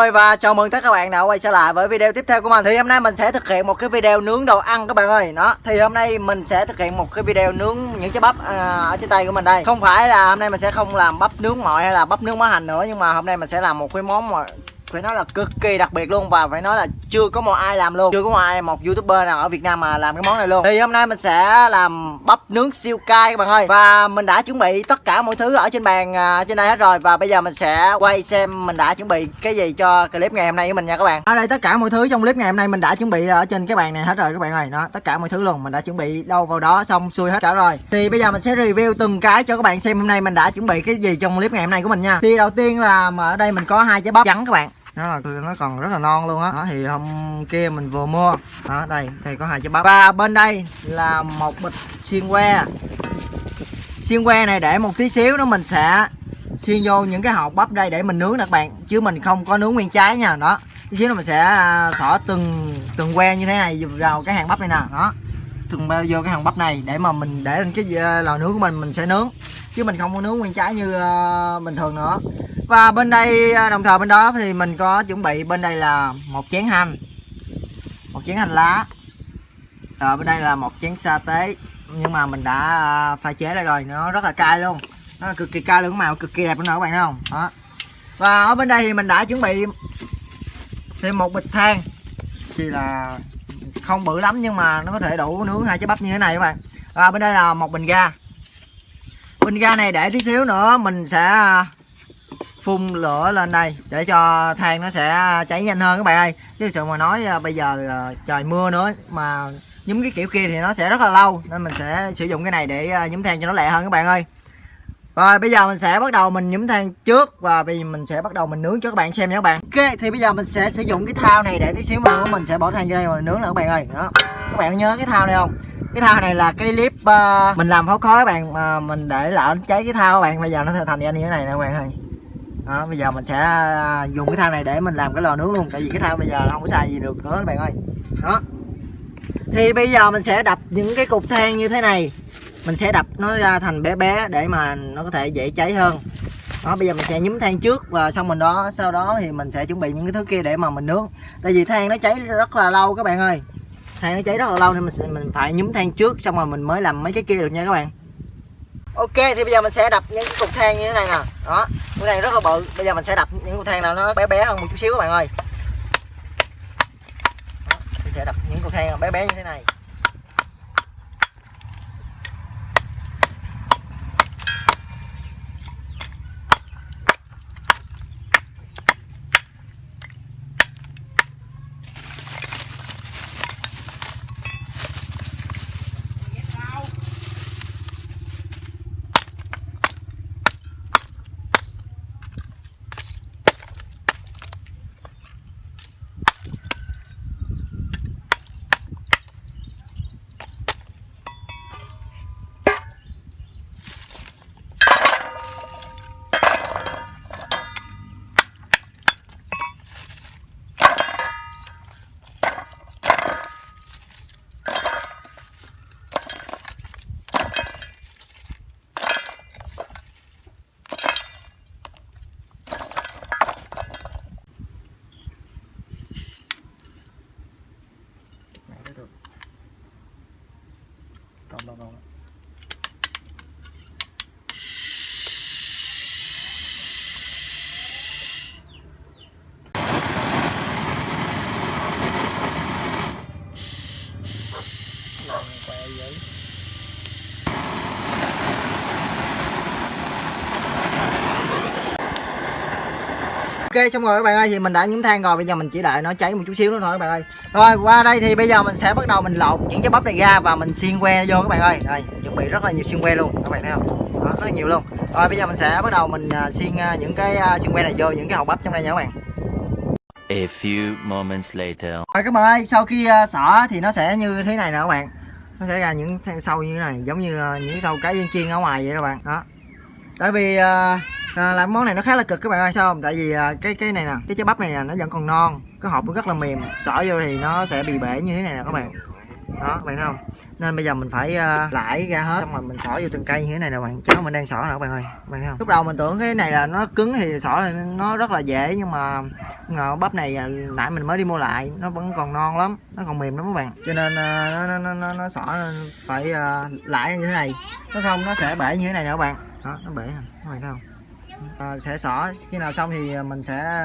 ơi và chào mừng tất cả các bạn đã quay trở lại với video tiếp theo của mình. Thì hôm nay mình sẽ thực hiện một cái video nướng đồ ăn các bạn ơi. Đó, thì hôm nay mình sẽ thực hiện một cái video nướng những trái bắp à, ở trên tay của mình đây. Không phải là hôm nay mình sẽ không làm bắp nướng mọi hay là bắp nướng mỡ hành nữa Nhưng mà hôm nay mình sẽ làm một cái món mà phải nói là cực kỳ đặc biệt luôn và phải nói là chưa có một ai làm luôn. Chưa có một ai một youtuber nào ở việt nam mà làm cái món này luôn. Thì hôm nay mình sẽ làm bắp nướng siêu cay các bạn ơi. Và mình đã chuẩn bị tất cả mọi thứ ở trên bàn à, trên đây hết rồi. Và bây giờ mình sẽ quay xem mình đã chuẩn bị cái gì cho clip ngày hôm nay của mình nha các bạn. Ở đây tất cả mọi thứ trong clip ngày hôm nay mình đã chuẩn bị ở trên cái bàn này hết rồi các bạn ơi. Đó tất cả mọi thứ luôn. Mình đã chuẩn bị đâu vào đó xong xuôi hết cả rồi. Thì bây giờ mình sẽ review từng cái cho các bạn xem hôm nay mình đã chuẩn bị cái gì trong clip ngày hôm nay của mình nha. Thì đầu tiên là ở đây mình có hai trái bắp trắng các bạn nó là nó còn rất là non luôn á. Đó. thì hôm kia mình vừa mua. Đó đây đây có hai trái bắp. Và bên đây là một bịch xiên que. Xiên que này để một tí xíu nữa mình sẽ xiên vô những cái hộp bắp đây để mình nướng nè các bạn. Chứ mình không có nướng nguyên trái nha. Đó. Tí xíu nữa mình sẽ à, xỏ từng từng que như thế này vào cái hàng bắp này nè. Đó. Từng bao vô cái hàng bắp này để mà mình để lên cái à, lò nướng của mình mình sẽ nướng chứ mình không có nướng nguyên trái như uh, bình thường nữa. Và bên đây ờ, đồng thời bên đó thì mình có chuẩn bị bên đây là một chén hành một chén hành lá. Ở bên đây là một chén sa tế nhưng mà mình đã pha chế lại rồi nó rất là cay luôn. Nó cực kỳ cay luôn màu cực kỳ đẹp luôn nè các bạn thấy không? Đó. Và ở bên đây thì mình đã chuẩn bị thêm một bịch than thì là không bự lắm nhưng mà nó có thể đủ nướng hai trái bắp như thế này các bạn. Và bên đây là một bình ga bình ga này để tí xíu nữa, mình sẽ à, phun lửa lên đây để cho than nó sẽ cháy nhanh hơn các bạn ơi. Chứ sự mà nói à, bây giờ à, trời mưa nữa mà nhúm cái kiểu kia thì nó sẽ rất là lâu, nên mình sẽ sử dụng cái này để nhúm than cho nó lẹ hơn các bạn ơi. Rồi, bây giờ mình sẽ bắt đầu mình nhúm than trước và bây giờ mình sẽ bắt đầu mình nướng cho các bạn xem nha các bạn. Ok, thì bây giờ mình sẽ sử dụng cái thao này để tí xíu nữa, mình sẽ bỏ than vô đây mà nướng nữa các bạn ơi. Đó. Các bạn nhớ cái thao này không? Cái thao này là cái clip uh, mình làm pháo khói các bạn mà mình để lỡ cháy cái thao các bạn. Bây giờ nó thành ra như thế này nè các bạn ơi. Đó bây giờ mình sẽ uh, dùng cái thao này để mình làm cái lò nướng luôn. Tại vì cái thao bây giờ nó không có xài gì được nữa các bạn ơi. Đó. Thì bây giờ mình sẽ đập những cái cục than như thế này. Mình sẽ đập nó ra thành bé bé để mà nó có thể dễ cháy hơn. Đó bây giờ mình sẽ nhúm than trước và xong mình đó sau đó thì mình sẽ chuẩn bị những cái thứ kia để mà mình nướng. Tại vì than nó cháy rất là lâu các bạn ơi than nó cháy rất là lâu nên mình sẽ mình phải nhúm than trước xong rồi mình mới làm mấy cái kia được nha các bạn. Ok thì bây giờ mình sẽ đập những cái cục than như thế này nè. Đó cái này rất là bự. Bây giờ mình sẽ đập những cục than nào nó bé bé hơn một chút xíu các bạn ơi. Đó, mình sẽ đập những cục than bé bé như thế này. 看不到了 xong rồi các bạn ơi thì mình đã nhúng than rồi bây giờ mình chỉ đợi nó cháy một chút xíu nữa thôi các bạn ơi. Rồi qua đây thì bây giờ mình sẽ bắt đầu mình lột những cái bắp này ra và mình xiên que vô các bạn ơi. Đây chuẩn bị rất là nhiều xiên que luôn các bạn thấy không? Đó, rất là nhiều luôn. Rồi bây giờ mình sẽ bắt đầu mình à, xiên à, những cái à, xiên que này vô những cái hộp bắp trong đây nha các bạn. A few moments later. Rồi các bạn ơi sau khi xỏ thì nó sẽ như thế này nè các bạn. Nó sẽ ra những sâu như thế này giống như những sâu cái chiên ở ngoài vậy các bạn. Đó. Tại vì à, làm món này nó khá là cực các bạn ơi sao không? Tại vì à, cái cái này nè cái trái bắp này nè nó vẫn còn non cái hộp nó rất là mềm xỏ vô thì nó sẽ bị bể như thế này nè các bạn. Đó các bạn thấy không? Nên bây giờ mình phải à, uh, lãi ra hết xong rồi mình xỏ vô từng cây như thế này nè bạn. Cháu mình đang xỏ nè các bạn ơi các bạn thấy không? Lúc đầu mình tưởng cái này là nó cứng thì xỏ thì nó rất là dễ nhưng mà ngờ bắp này à, nãy mình mới đi mua lại nó vẫn còn non lắm nó còn mềm lắm các bạn. Cho nên uh, nó, nó, nó, nó, nó xỏ phải à, uh, lãi như thế này. Nó không nó sẽ bể như thế này nè các bạn. Đó nó bể nè các bạn thấy không? À, sẽ xỏ. Khi nào xong thì mình sẽ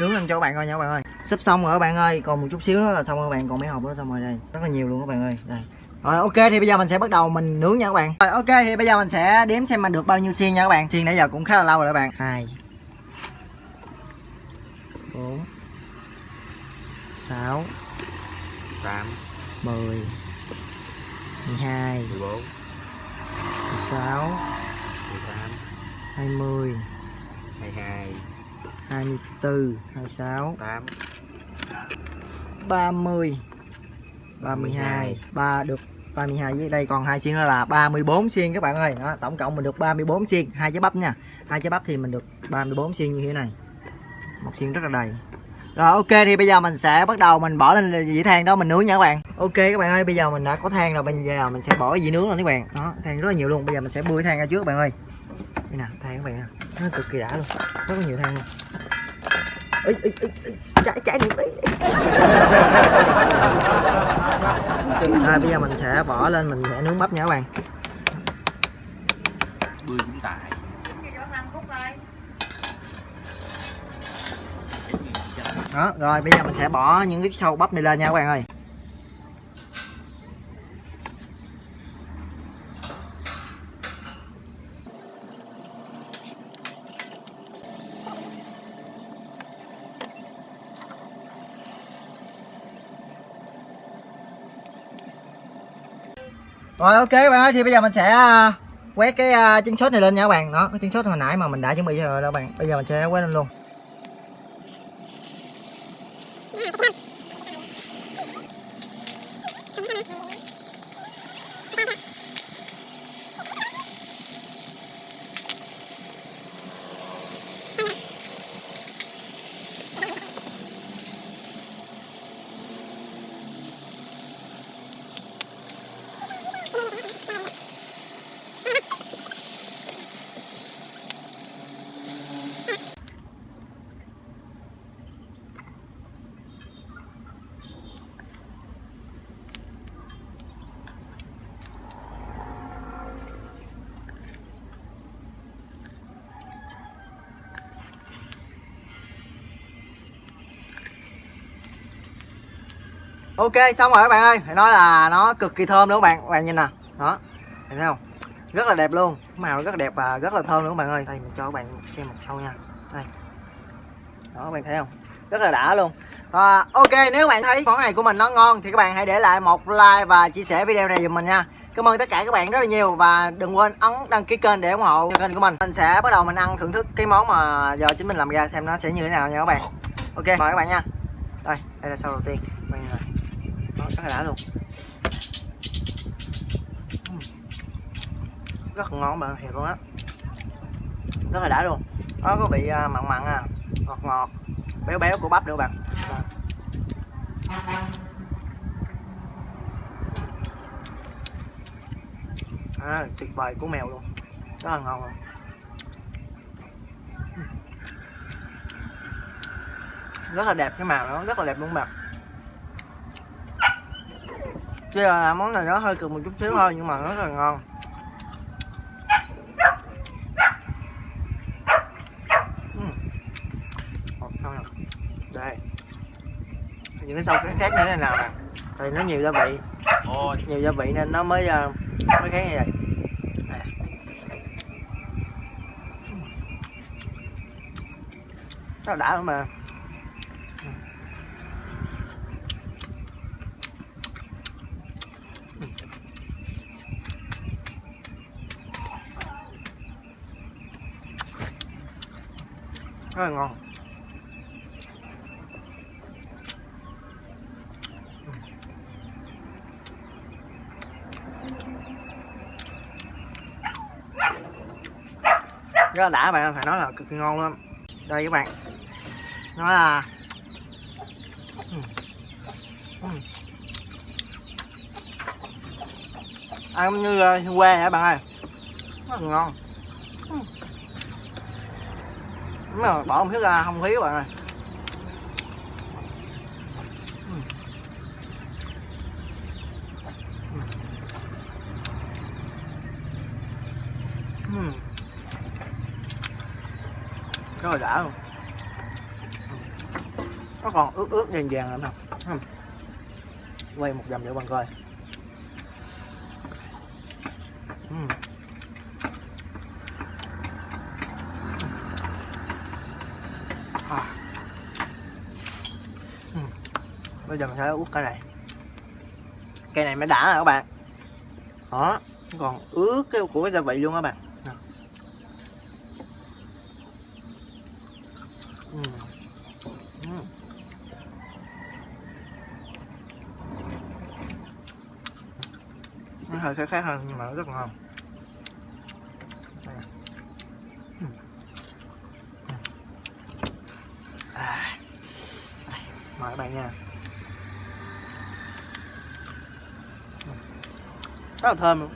nướng lên cho các bạn coi nha các bạn ơi. Sắp xong rồi các bạn ơi. Còn một chút xíu nữa là xong rồi các bạn. Còn mấy hộp nữa xong rồi đây. Rất là nhiều luôn các bạn ơi. Đây. Rồi ok thì bây giờ mình sẽ bắt đầu mình nướng nha các bạn. Rồi ok thì bây giờ mình sẽ đếm xem mình được bao nhiêu xiên nha các bạn. Xiên nãy giờ cũng khá là lâu rồi các bạn. Hai bốn sáu tám mười mười hai mười bốn mười sáu mười tám hai mươi hai hai. hai mươi bốn hai sáu. Tám. 30 32 3 được 32 với đây còn hai xiên nữa là 34 xiên các bạn ơi. Đó, tổng cộng mình được 34 xiên. Hai trái bắp nha. Hai trái bắp thì mình được 34 xiên như thế này. Một xiên rất là đầy. Rồi ok thì bây giờ mình sẽ bắt đầu mình bỏ lên dĩ than đó mình nướng nha các bạn. Ok các bạn ơi bây giờ mình đã có than rồi bây giờ mình sẽ bỏ dĩ nướng lên các bạn. Đó than rất là nhiều luôn. Bây giờ mình sẽ bươi than ra trước các bạn ơi đây nè than các bạn nè. Nó cực kỳ đã luôn. Rất là nhiều than luôn. Ý, ý, ý, ý. cháy cháy đi à, bây giờ mình sẽ bỏ lên mình sẽ nướng bắp nha các bạn. Bươi cũng tại đó rồi bây giờ mình sẽ bỏ những cái sâu bắp này lên nha các bạn ơi rồi ok các bạn ơi thì bây giờ mình sẽ à, quét cái à, uh, trứng sốt này lên nha các bạn. Đó cái trứng sốt hồi nãy mà mình đã chuẩn bị rồi đó các bạn. Bây giờ mình sẽ quét lên luôn. Ok xong rồi các bạn ơi. Phải nói là nó cực kỳ thơm nữa các bạn? Các bạn nhìn nè. Đó. Thấy không? Rất là đẹp luôn. Màu rất là đẹp và rất là thơm nữa các bạn ơi? Đây mình cho các bạn xem một sâu nha. Đây. Đó các bạn thấy không? Rất là đã luôn. À, ok nếu bạn thấy món này của mình nó ngon thì các bạn hãy để lại một like và chia sẻ video này giùm mình nha. Cảm ơn tất cả các bạn rất là nhiều và đừng quên ấn đăng ký kênh để ủng hộ kênh của mình. Mình sẽ bắt đầu mình ăn thưởng thức cái món mà giờ chính mình làm ra xem nó sẽ như thế nào nha các bạn. Ok mời các bạn nha. Đây đây là sau đầu tiên nó sáng rất đã luôn rất ngon bạn thiệt luôn á. Rất là đã luôn. Nó có vị à, mặn mặn à ngọt ngọt béo béo của bắp nữa bạn. À, tuyệt vời của mèo luôn. Rất là ngon luôn. Rất là đẹp cái màu nó rất là đẹp luôn bạn. Chứ là món này nó hơi cực một chút xíu thôi nhưng mà nó rất là ngon. Đây. Những cái sâu khác khác như thế nào nè. Thì nó nhiều gia vị. Ôi. nhiều gia vị nên nó mới uh, mới khác như vậy. Là đã lắm mà rất là ngon. Rất là đã bạn phải nói là cực kỳ ngon luôn. Đây các bạn. Nó là ăn như ờ, quê hả bạn ơi? Rất là ngon. Đúng rồi, bỏ một chút ra không khí bạn ơi. Ừ. ừ. Rất là đã luôn. Nó còn ướt ướt vàng vàng lắm không? Ừ. Quay một vòng để bạn coi. Bây giờ mình sẽ ướt cái này. Cây này mới đã rồi các bạn. Đó, còn ướt cái của cái gia vị luôn các bạn. Nó hơi khác khác hơn nhưng mà nó rất ngon. Mời các bạn nha. Ừm. rất là thơm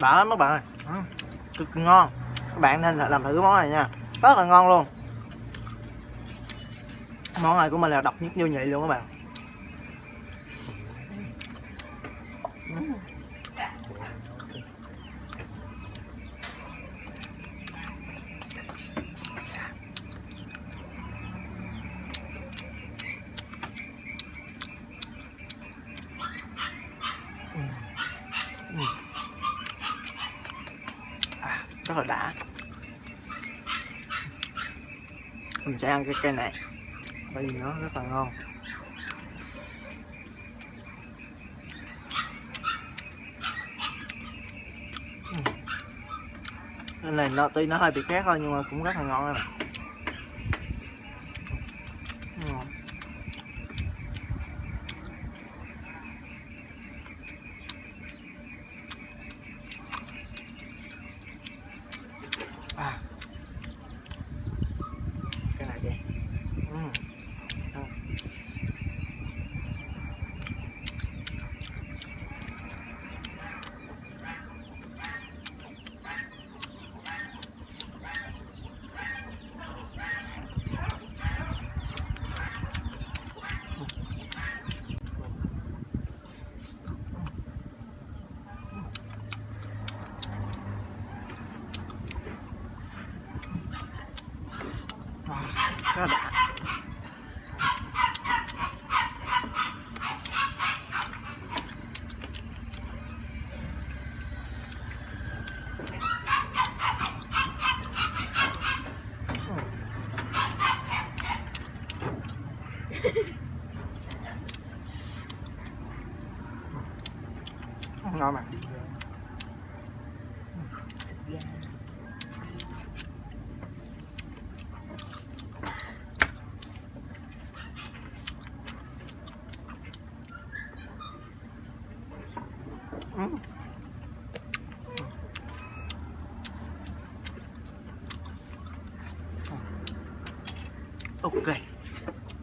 đã lắm các bạn ơi. Cực ngon. Các bạn nên là làm thử cái món này nha. Rất là ngon luôn. Món này của mình là độc nhất vô nhị luôn các bạn Ừ. Ừ. Ừ. À, rất là đã mình sẽ ăn cái cây này. Bởi vì nó rất là ngon. Nên cái này nó, tuy nó hơi bị khác thôi, nhưng mà cũng rất là ngon này à cái này đi ừ. Ừ khá đã ngon mà Ừ.